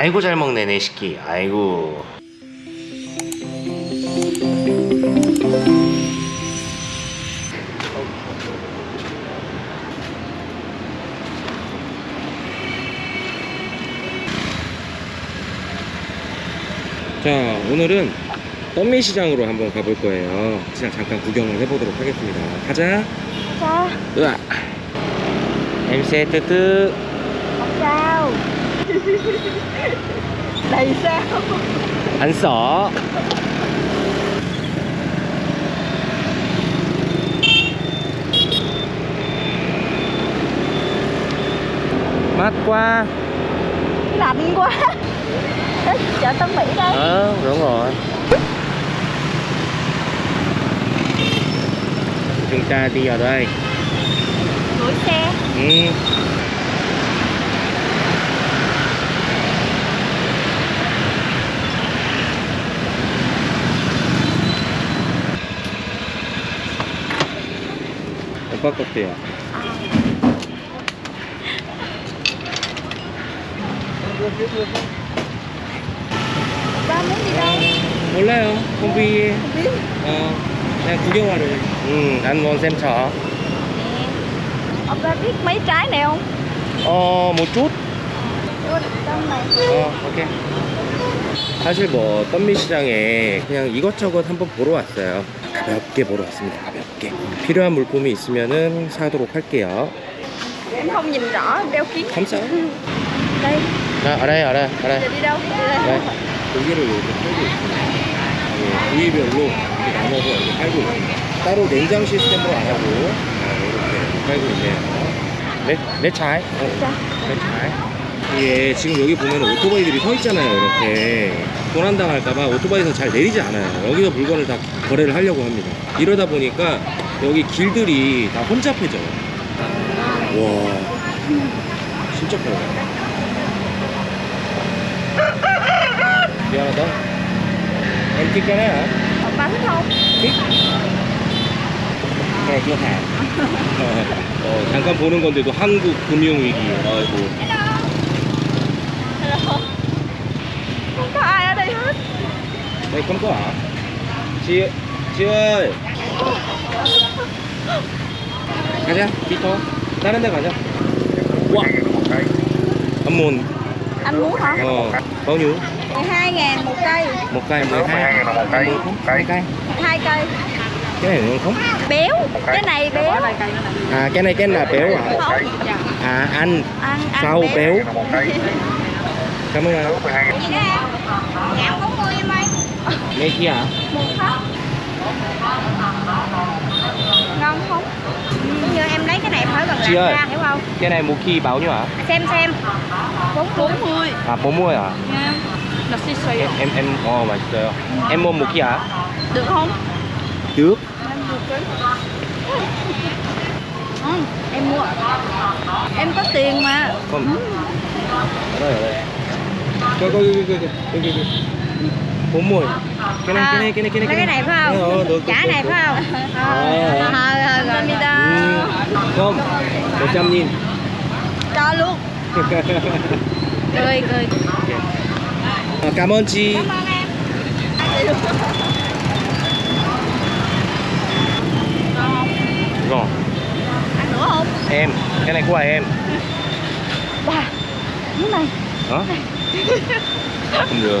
아이고 잘 먹네 내 시키 아이고. 자 오늘은 떡미 시장으로 한번 가볼 거예요. 시장 잠깐 구경을 해보도록 하겠습니다. 가자. Sao? 으아. từ Không sao Đầy sao? 안 써. mát quá Lạnh quá chợ Tân Mỹ đây ờ đúng rồi chúng ta đi ở đây Gửi xe ừ. 오빠 것도요 Ba muốn đi đâu? 몰라요 콤비 Không biết 어 그냥 구경하러 응난 원샘차 Ông ba biết mấy trái này không? 어뭐 chút? Ủa, Trong này 어 오케이 사실 뭐 덤미시장에 그냥 이것저것 한번 보러 왔어요. 가볍게 보러 왔습니다. 가볍게. 필요한 물품이 있으면은 사도록 할게요. không nhìn rõ, đeo 감싸 Đây, 아 알아요 알아요 알아요. giờ đi đâu? Đi đây 네. 고기를 이렇게 팔고 있습니다. 예, 부위별로 이렇게 나눠서 이렇게 팔고 있습니다. 따로 냉장 시스템으로 안 하고 아, 이렇게 팔고 있네요. 내, 내 차이? 내 차이? 이게 지금 여기 보면 오토바이들이 서 있잖아요 이렇게. 도난당할까봐 오토바이에서 잘 내리지 않아요. 여기서 물건을 다 거래를 하려고 합니다. 이러다 보니까 여기 길들이 다 혼잡해져요. 와 진짜 커요. 미안하다. em thích cái này hả? Ông ba thích không? thích cái này chưa hàng 어, 잠깐 보는 건데도 한국 금융위기. 아이고 đây không có hả? chị chị ơi 가자 비터 다른 데 가자 와 한문 Anh muốn hả? 어 bao nhiêu 12 ngàn một cây một cây 12 một cây. không cây cây Hai cây cái này ngon không Béo Cái này béo à cái này cái là béo à Không à anh Ăn, ăn sau béo một cây cảm ơn anh Nghe kia hả? Ngon không? Cũng như em lấy cái này phải gần lại ra hiểu không? Cái này một khi báo nhiêu hả? À, xem xem 40 40 À 40 hả? Yeah. Em, em, oh mà trời ơi Em mua một kia hả? Được không? Được Ừ, em mua Em có tiền mà Không. Ừ. Ở đây, ở đây. Coi, coi, coi, coi, coi, coi, coi bốn mùi cái này, à, cái này cái này cái này cái này. phải không? Ừ, được, chả này phải không? Ờ rồi không. Một trăm nghìn. Cho luôn. Cười cười. Okay. cảm ơn chị. Cảm em. Ngon ăn nữa không? Em. Cái này của em? Bà. Cái này. Hả? Không được.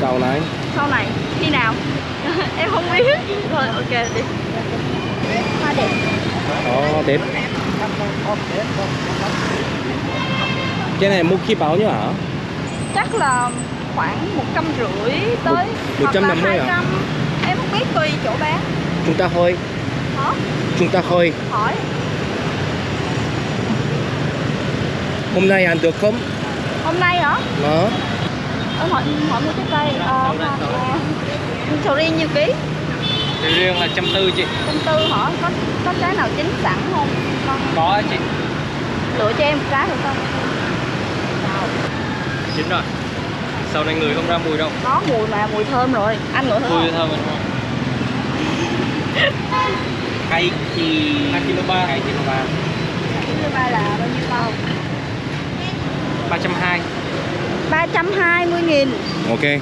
sau này Sau này Khi nào? em không biết. Thôi ok đi. Hoa đẹp. 어, đẹp. Cái này mua khi bao nhiêu hả Chắc là khoảng một trăm rưỡi tới Một- trăm năm mươi? 200. Em không biết tùy chỗ bán. Chúng ta hơi Hả? chúng ta hơi Hỏi. Hôm nay ăn được không hôm nay hả? Nó Em hỏi hỏi mua trái cây ờ, ờ, sầu riêng nhiêu ký? Sầu riêng là trăm tư chị. Trăm tư hả? Có có trái nào chín sẵn không? Con Có chị. Lựa cho em một trái được không? Chín rồi. Sau này người không ra mùi đâu. Có mùi mà mùi thơm rồi. Anh ngửi thử Mùi không? thơm không? Hai chi Hai kilo ba. Hai kilo ba. Thứ ba là bao nhiêu bao Ba trăm hai 320 nghìn. Ok.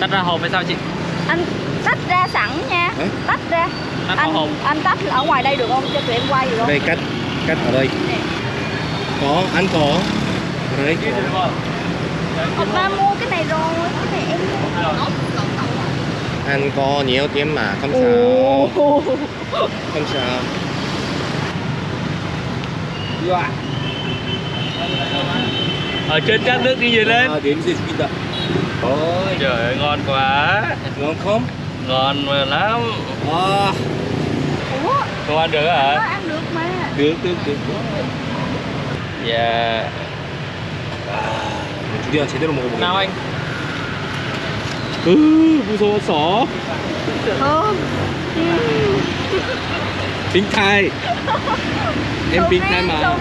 Tách ra hộp hay sao chị? Anh tách ra sẵn nha. Hả? Tách ra. Tách anh, hộp anh tách ở ngoài đây được không? Cho tụi em quay được không? đây cắt cắt ở đây. Nè. có ăn có. Ở đây. Ghi được không? Ba mua cái này rồi Cái này em ăn có nhiều tiền mà không sao. Không sao Ở trên cát nước đi về lên à, điểm gì kita Ôi trời ơi ngon quá ngon không Ngon mà lắm à, Ủa Không ăn được nó hả? ăn được mà được được được Dạ 드디어 제대로 먹어보겠네 Nào anh? 으 무서웠어 Thơm 빅타이 em Sầu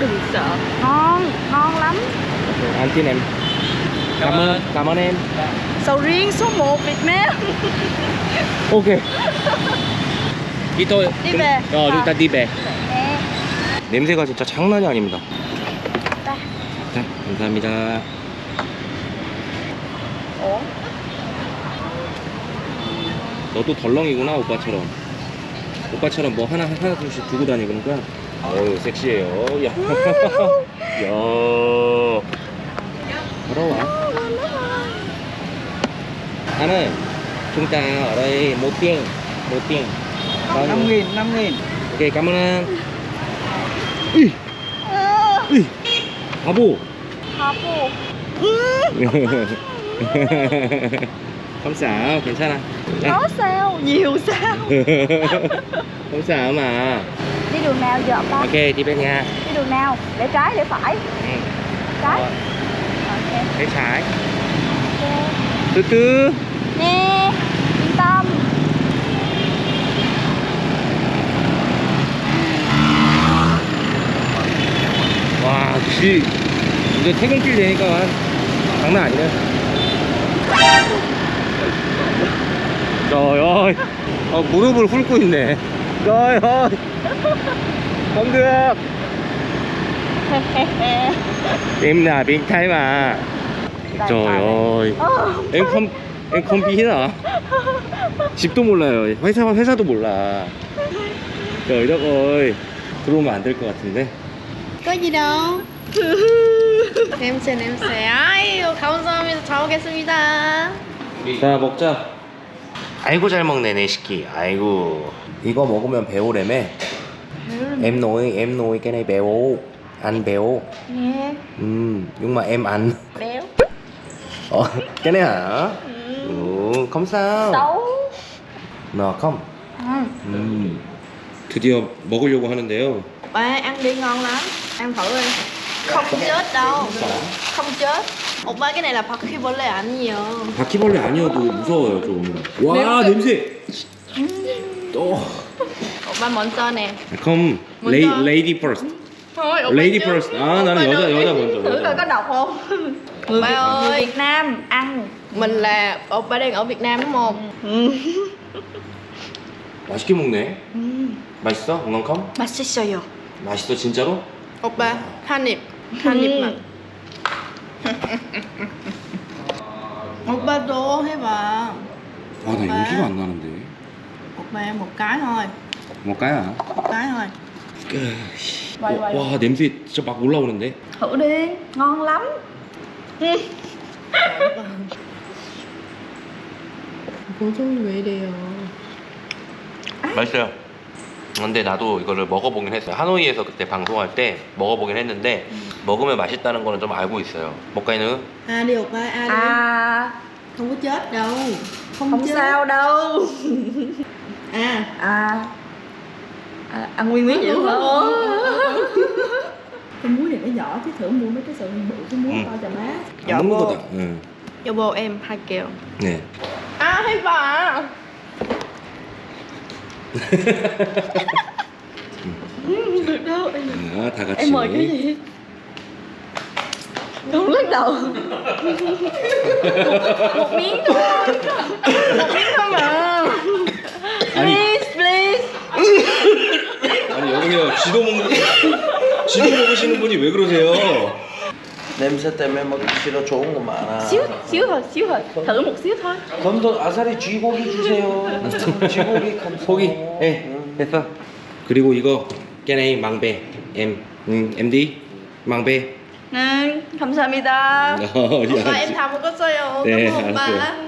Đừng sợ Ngon, ngon lắm ăn tin em cảm ơn cảm ơn em Sầu riêng số 1 Việt Nam ok 이또 Đi về. 어 아. 일단 디베 Nè 냄새가 진짜 장난이 아닙니다 Ta. 자 감사합니다 Ủa 너도 덜렁이구나 오빠처럼 오빠처럼 뭐 하나 하나 둘씩 두고 다니니까 어우 섹시해요 야, 야. 걸어와 하는 chúng ta ở đây một tiếng một tiếng bao nhiêu? 5 nghìn, 5 nghìn ok cảm ơn anh 이, 이, 바보 không sao 괜찮아 Có sao, nhiều sao không sao mà Đi đường nào giờ ba ok đi bên nhà Đi đường nào, để trái, để phải ừ. Trái Rồi, Ok bên trái Ok từ từ Nè, yên tâm 와 역시 이제 퇴근길 되니까 장난 아니네 어, 무릎을 훑고 있네 ơi Ờ, em không em không biết hả 집도 몰라요 회사 회사도 몰라 đất ơi 들어오면 안 될 것 같은데 đâu 냄새 냄새 아유 감사합니다 잘 먹겠습니다 자 먹자 아이고 잘 먹네 내 시키 아이고 이거 먹으면 배우래매 em nói em nói cái này béo ăn béo Nè, ừ, nhưng mà em ăn béo ờ, cái này hả ừ, không sao Xấu nó không ừ. ừ. 드디어 먹으려고 하는데요 ăn đi ngon lắm ăn thử đi không chết đâu không chết 오빠 này là 바퀴벌레 아니에요 바퀴벌레 아니어도 무서워요 좀 와 냄새 또 오빠 먼저 nè không 먼저. 레이, lady first lady first à 나는 여자 여자 먼저 Thử coi có 여자 độc không Ba ơi Việt Việt Nam ăn mình là 오빠 đang ở Việt Nam đúng không 맛있게 먹네 맛있어? 엉엉컴? 맛있어요 맛있어 진짜로? 오빠 한 입 한 입만 오빠도 해봐 아 나 용기가 안 나는데 오빠 một cái thôi 먹까요? một cái thôi Quay, quay. 와 냄새 진짜 막 올라오는데 Thử đi, ngon lắm 보통이 왜 이래요 맛있어요 근데 나도 이거를 먹어보긴 했어요 하노이에서 그때 방송할 때 먹어보긴 했는데 먹으면 맛있다는 거는 좀 알고 있어요 먹까이는? a đi 오빠 a đi À, không có chết đâu không, không chết sao đâu à À, à ăn nguyên miếng vậy hả cái muối này nó nhỏ chứ thử mua mấy cái sợi bự cái muối Ừ. to cho má 안 먹는 거다. 응. 여보 em 할게요 네. à 해봐 được đâu em, 아, 다 같이. em mời cái gì không lắc đầu một, một miếng thôi một miếng thôi mà 아니. please please 아니 여기요 지도 먹는 지도 먹으시는 분이 왜 그러세요? 냄새 때문에 먹기 싫어 좋은 거 많아. xíu xíu thôi xíu thôi thử một xíu thôi 건더 아사리 쥐고기 주세요. 쥐고기 감사. 포기. 예, 됐어. 그리고 이거 깨네이 망배 M, 음, MD 망배. 네 감사합니다 어, 야, thầm một có 써요 네, ơn 알았어요. ba